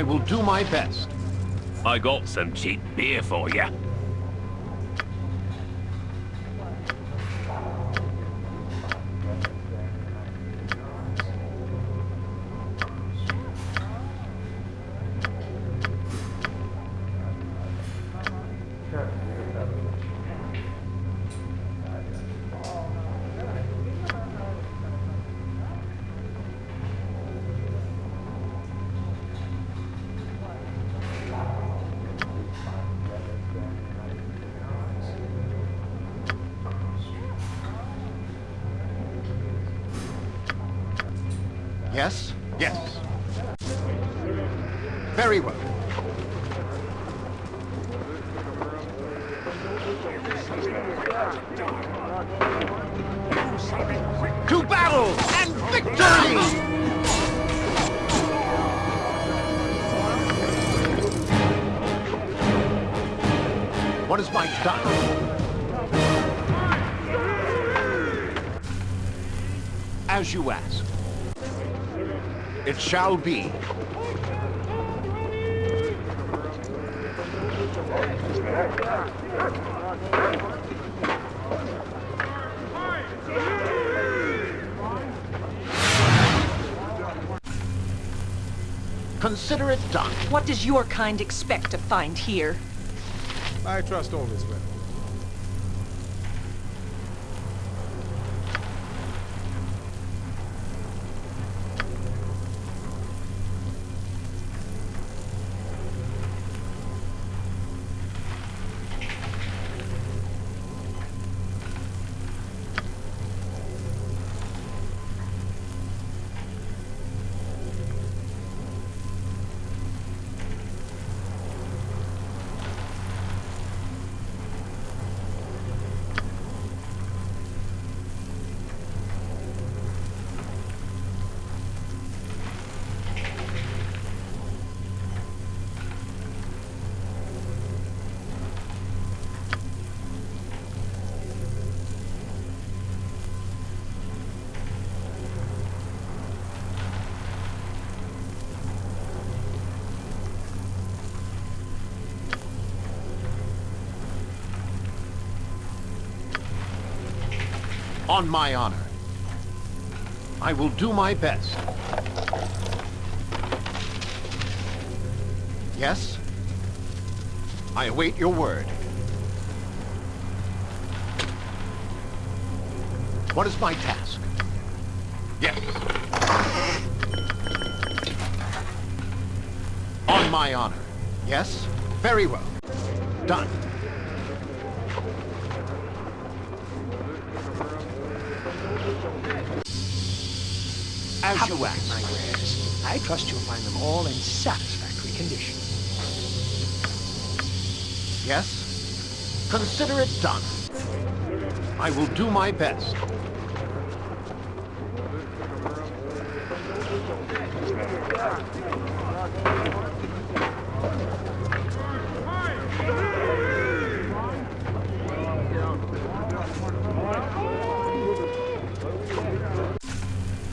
I will do my best. I got some cheap beer for you. Yes? As you ask. It shall be. Consider it done. What does your kind expect to find here? I trust all is well. On my honor. I will do my best. Yes? I await your word. What is my task? Yes. On my honor. Yes? Very well. Done. As Have you at ask. my wares. I trust you'll find them all in satisfactory condition. Yes? Consider it done. I will do my best.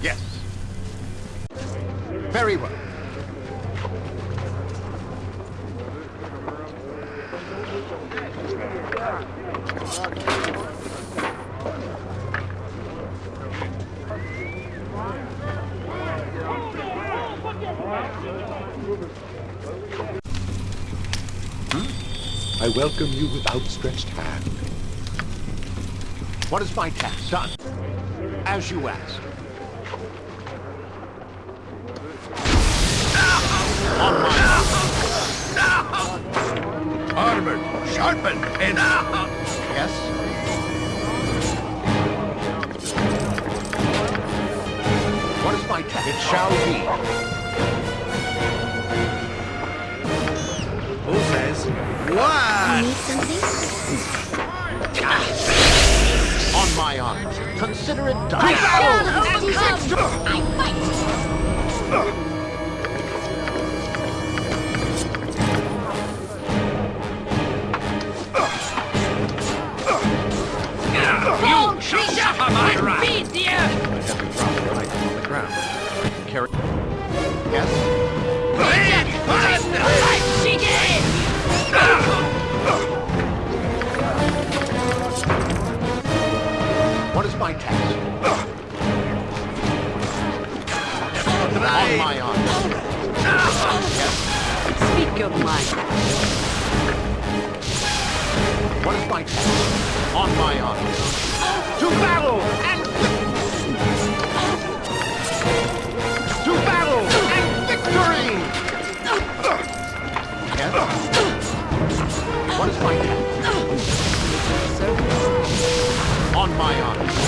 Yes. Very well. I welcome you with outstretched hand. What is my task? Done. As you ask. Consider it done. I fight! You shall suffer my wrath! I have to drop the item on the ground. Carry. On my honor. Speak your mind. What is my task? On my honor. To battle and to battle and victory. Yes. What is my? On my honor.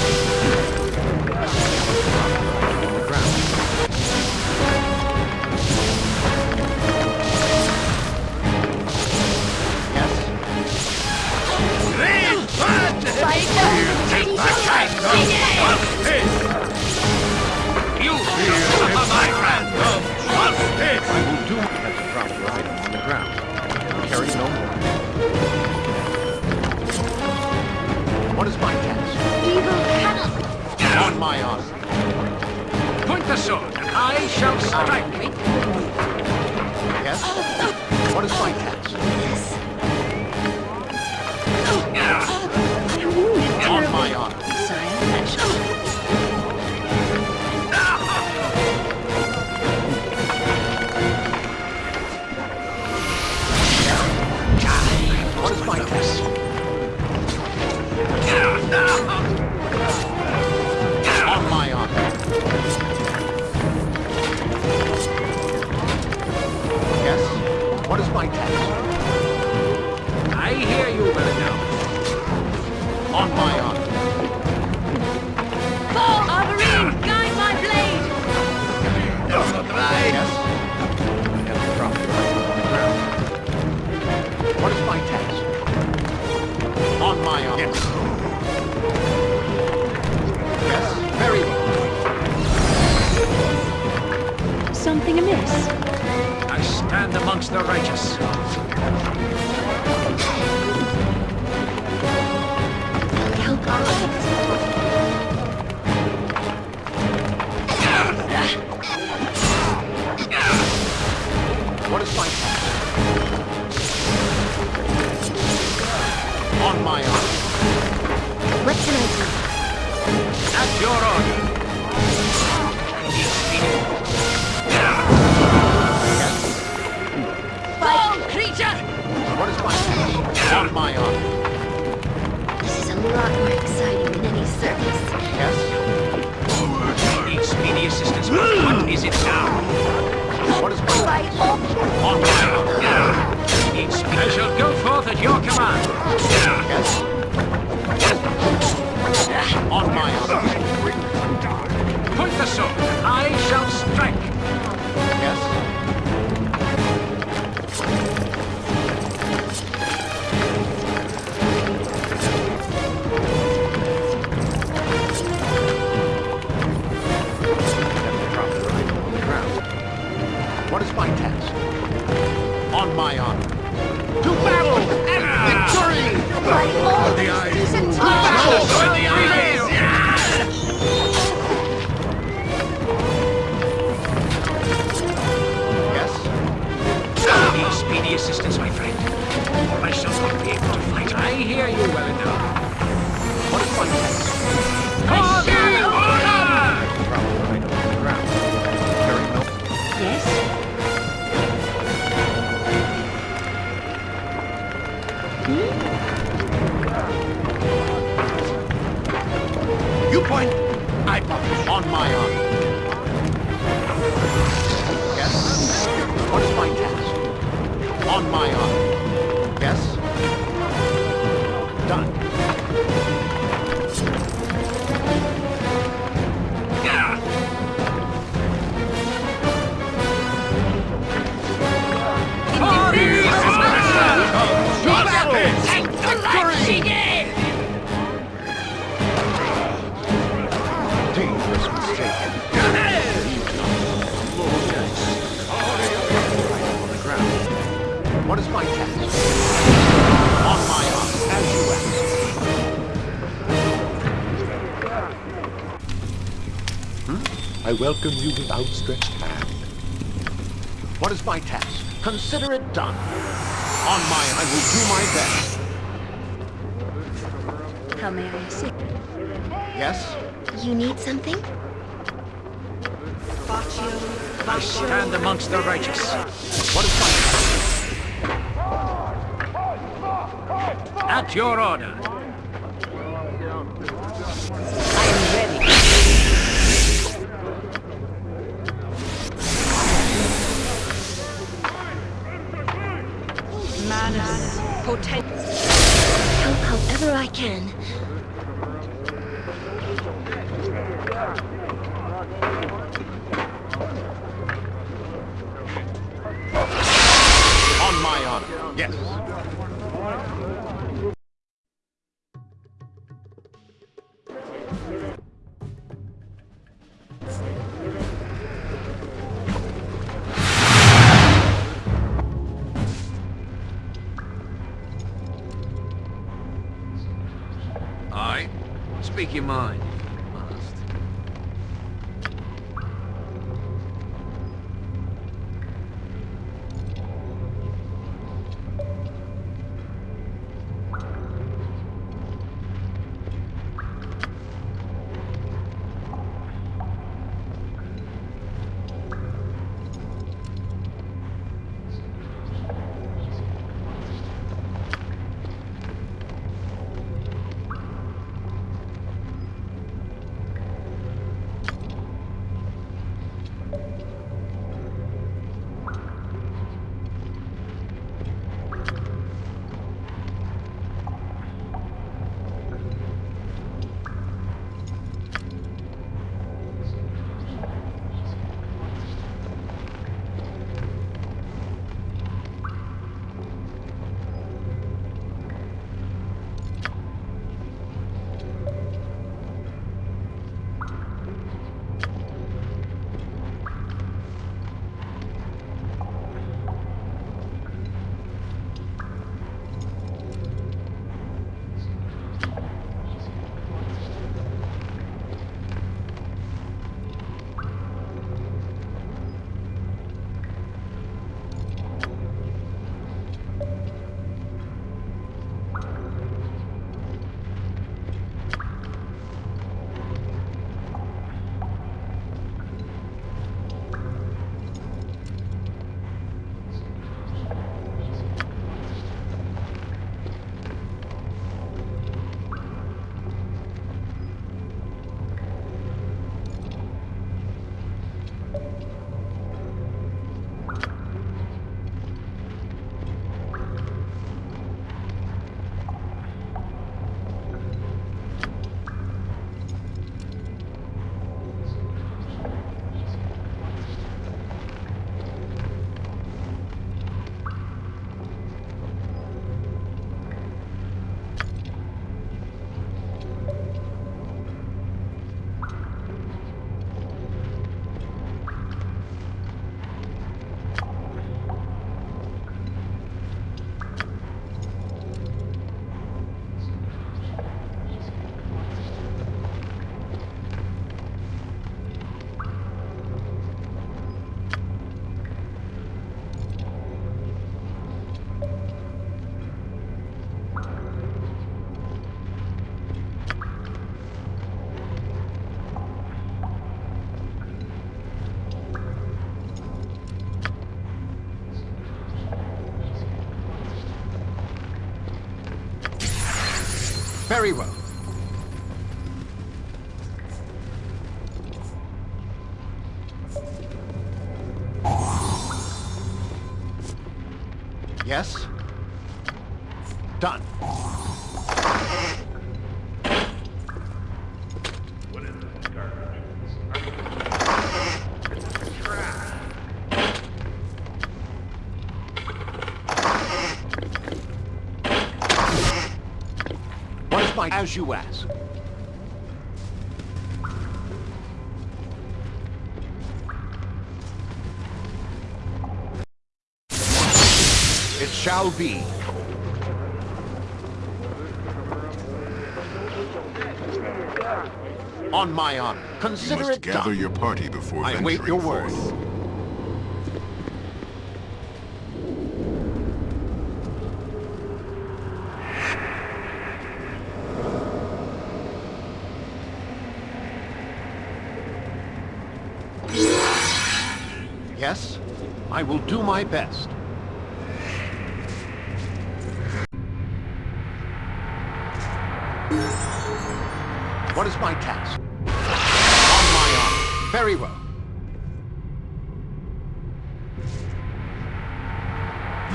Stand amongst the righteous. Help us. What is my? On my honor. What can I do? At your order. Is my task? On my honor. This is a lot more exciting than any circus. Yes? I need speedy assistance. What is it now? What is my Fight off. On my honor. I need. I shall go forth at your command. Yes? I welcome you with outstretched hand. What is my task? Consider it done. On my, I will do my best. How may I assist? Yes? You need something? I stand amongst the righteous. What is my At your order. Yes. Aye. Speak your mind. Yes? Done. What is my... As you ask. Shall be. On my honor. You Consider must it gather done. your party before I await your word. Yes, I will do my best. What is my task? On my honor. Very well.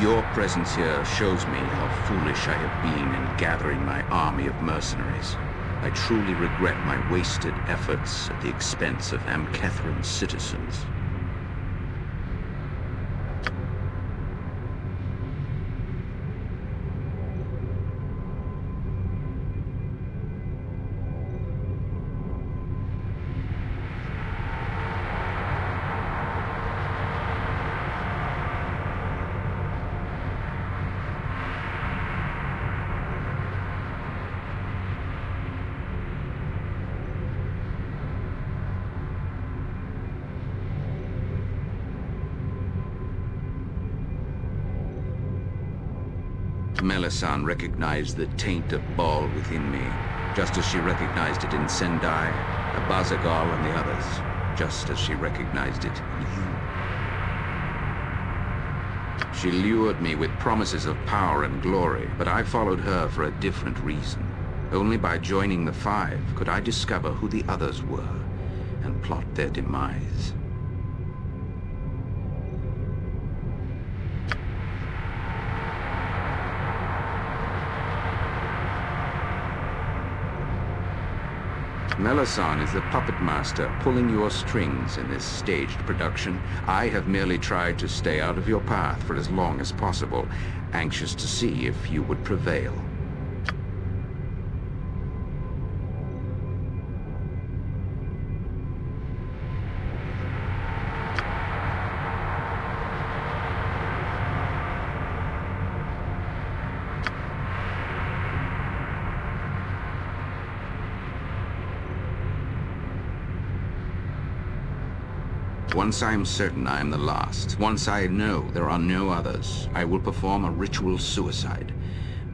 Your presence here shows me how foolish I have been in gathering my army of mercenaries. I truly regret my wasted efforts at the expense of Amkethran's citizens. Melissan recognized the taint of Bhaal within me, just as she recognized it in Sendai, Abazigal, and the others, just as she recognized it in you. She lured me with promises of power and glory, but I followed her for a different reason. Only by joining the Five could I discover who the others were and plot their demise. Melissan is the puppet master pulling your strings in this staged production. I have merely tried to stay out of your path for as long as possible, anxious to see if you would prevail. Once I am certain I am the last, once I know there are no others, I will perform a ritual suicide.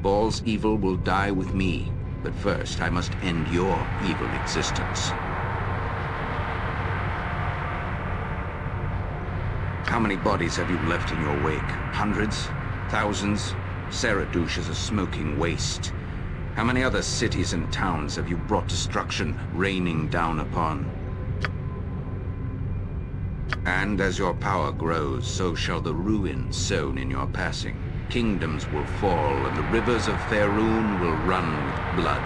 Bhaal's evil will die with me, but first I must end your evil existence. How many bodies have you left in your wake? Hundreds? Thousands? Saradush is a smoking waste. How many other cities and towns have you brought destruction raining down upon? And as your power grows, so shall the ruin sown in your passing. Kingdoms will fall, and the rivers of Faerûn will run with blood.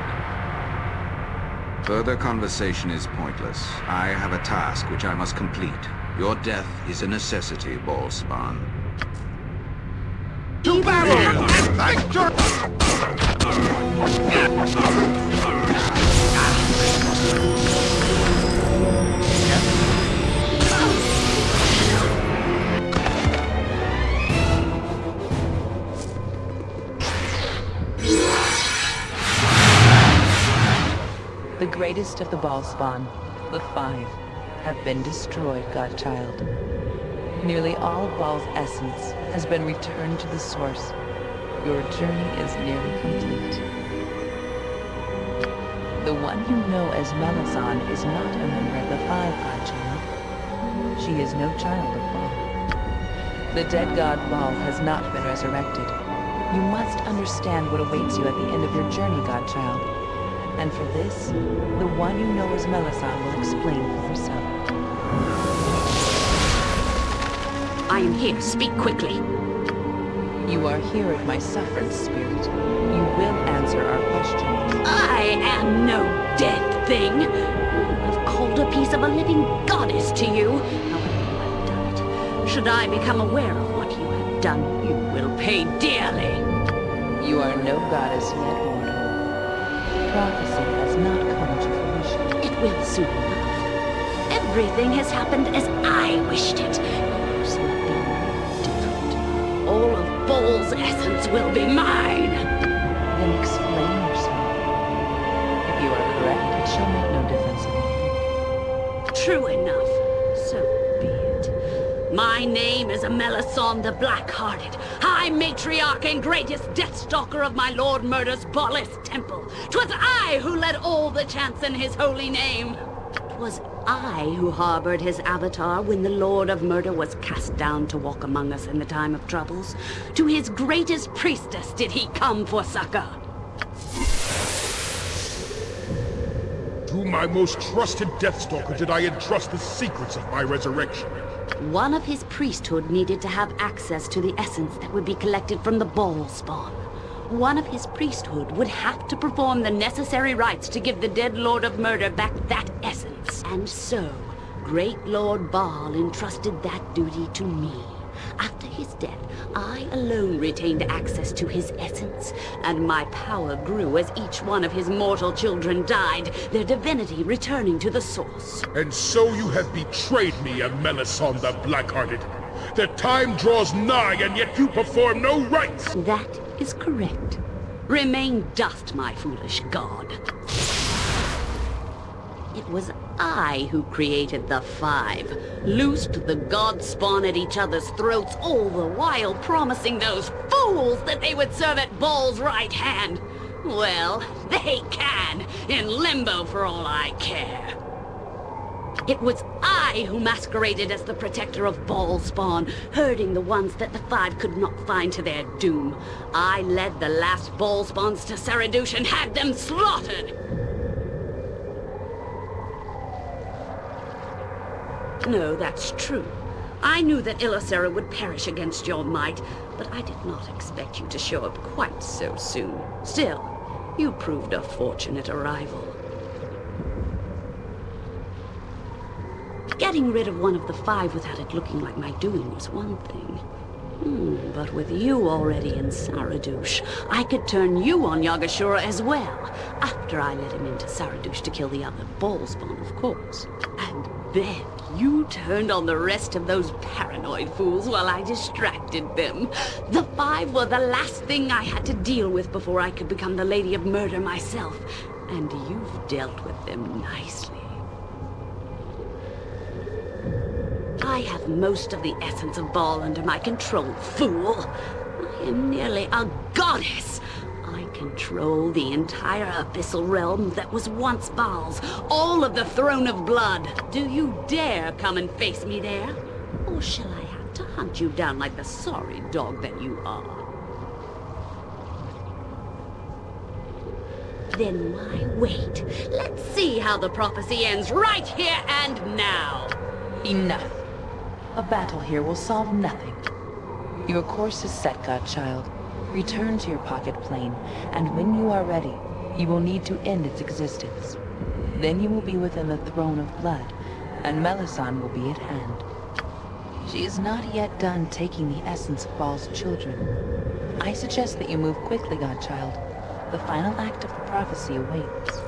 Further conversation is pointless. I have a task which I must complete. Your death is a necessity, Bhaalspawn. To battle! The greatest of the Bhaalspawn, the Five, have been destroyed, Godchild. Nearly all Bhaal's essence has been returned to the source. Your journey is nearly complete. The one you know as Melissan is not a member of the Five, Godchild. She is no child of Bhaal. The dead god Bhaal has not been resurrected. You must understand what awaits you at the end of your journey, Godchild. And for this, the one you know as Melissan will explain for herself. I am here. Speak quickly. You are here at my sufferance, Spirit. You will answer our questions. I am no dead thing. I've called a piece of a living goddess to you. However you have done it. Should I become aware of what you have done, you will pay dearly. You are no goddess yet. Prophecy has not come to fruition. It will soon enough. Everything has happened as I wished it. Yours will be different. All of Bhaal's essence will be mine. Then explain yourself. If you are correct, it shall make no difference in the end. True enough. So be it. My name is Melissan the Black-Hearted, High Matriarch and greatest Deathstalker of my Lord Murder's Baalis temple. 'Twas I who led all the chants in his holy name. name. 'Twas I who harbored his avatar when the Lord of Murder was cast down to walk among us in the time of troubles. To his greatest priestess did he come for succor. To my most trusted Deathstalker did I entrust the secrets of my resurrection. One of his priesthood needed to have access to the essence that would be collected from the Bhaalspawn. One of his priesthood would have to perform the necessary rites to give the dead Lord of Murder back that essence. And so, Great Lord Bhaal entrusted that duty to me. After his death, I alone retained access to his essence, and my power grew as each one of his mortal children died, their divinity returning to the source. And so you have betrayed me, Melissan the Blackhearted. The time draws nigh, and yet you perform no rites! That is correct. Remain dust, my foolish god. It was I who created the Five, loosed the god spawn at each other's throats, all the while promising those fools that they would serve at Bhaal's right hand. Well, they can, in limbo for all I care. It was I who masqueraded as the protector of Bhaalspawn, herding the ones that the Five could not find to their doom. I led the last Bhaalspawns to Saradush and had them slaughtered! No, that's true. I knew that Illasera would perish against your might, but I did not expect you to show up quite so soon. Still, you proved a fortunate arrival. Getting rid of one of the five without it looking like my doing was one thing. Hmm, but with you already in Saradush, I could turn you on Yaga-Shura as well, after I let him into Saradush to kill the other Bhaalspawn, of course. And then you turned on the rest of those paranoid fools while I distracted them. The five were the last thing I had to deal with before I could become the Lady of Murder myself. And you've dealt with them nicely. I have most of the essence of Bhaal under my control, fool. I am nearly a goddess. I control the entire abyssal realm that was once Bhaal's, all of the Throne of Blood. Do you dare come and face me there? Or shall I have to hunt you down like the sorry dog that you are? Then why wait? Let's see how the prophecy ends right here and now. Enough. A battle here will solve nothing. Your course is set, Godchild. Return to your pocket plane, and when you are ready, you will need to end its existence. Then you will be within the Throne of Blood, and Melissan will be at hand. She is not yet done taking the essence of Bhaal's children. I suggest that you move quickly, Godchild. The final act of the prophecy awaits.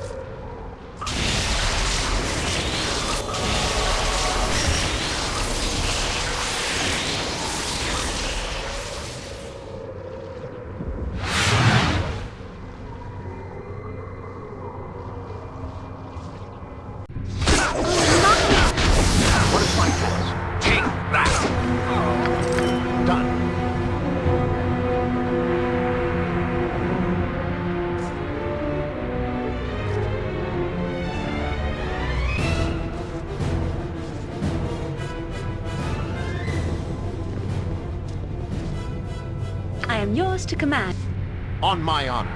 To command. On my honor.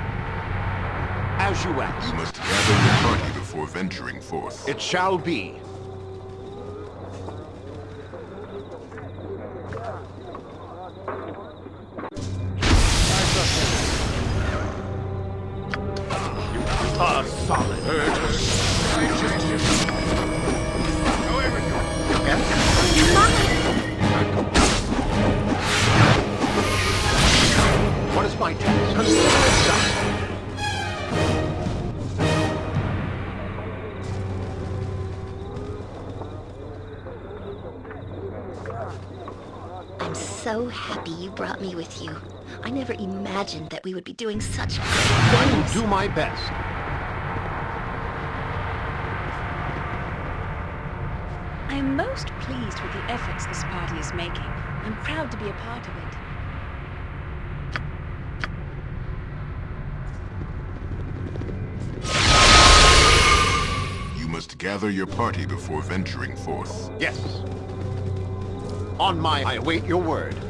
As you ask. You must gather your party before venturing forth. It shall be. So happy you brought me with you. I never imagined that we would be doing such great I will do my best. I am most pleased with the efforts this party is making. I'm proud to be a part of it. You must Gather your party before venturing forth. Yes. On my... I await your word.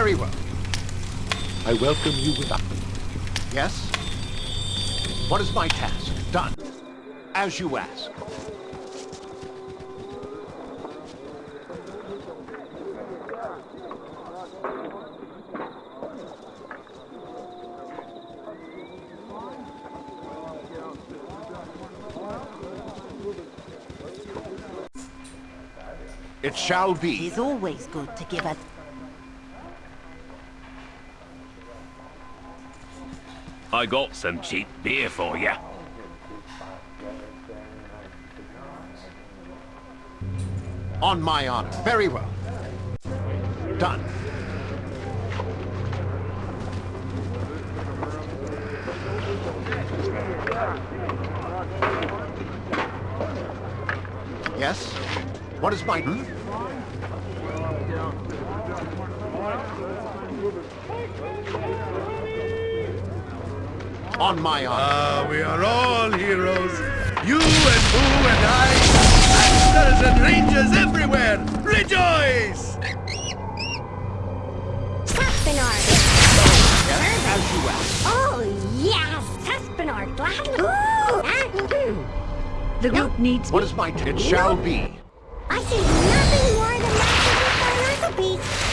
Very well. I welcome you without... Yes? What is my task? Done. As you ask. It shall be. It's always good to give a I got some cheap beer for you. On my honor. Very well. Done. Yes? What is my... Hmm? On my honor. Ah, we are all heroes. You and Boo and I, masters and rangers everywhere. Rejoice! Taspinard! As you ask. Oh, yes! Taspinard, gladly! The group needs What me. is my... It shall be. I see nothing more than that for an orthopede.